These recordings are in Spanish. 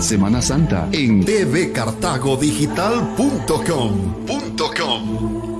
Semana Santa en tvcartagodigital.com.com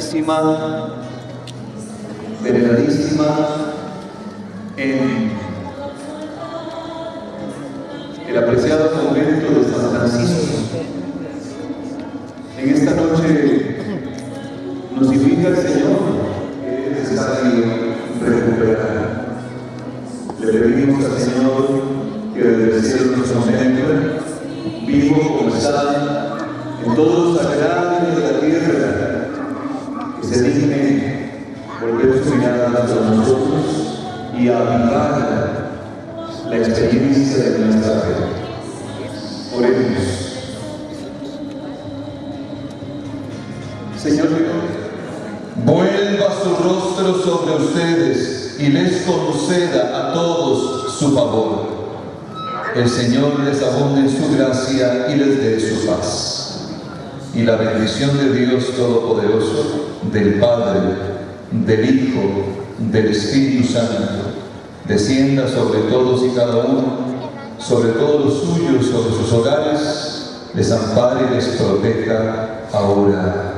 veneradísima, veneradísima en el apreciado convento de San Francisco. En esta noche nos invita el Señor Señor Vuelva su rostro sobre ustedes y les conceda a todos su favor. El Señor les abonde en su gracia y les dé su paz. Y la bendición de Dios Todopoderoso, del Padre, del Hijo, del Espíritu Santo, descienda sobre todos y cada uno, sobre todos los suyos, sobre sus hogares, les ampare y les proteja ahora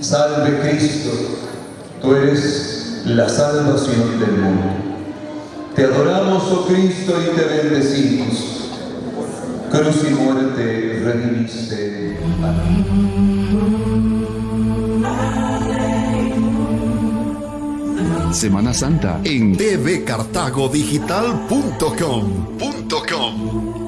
Salve Cristo, tú eres la salvación del mundo. Te adoramos, oh Cristo, y te bendecimos. Cruz y muerte redimiste. Amén. Semana Santa en tvcartagodigital.com.com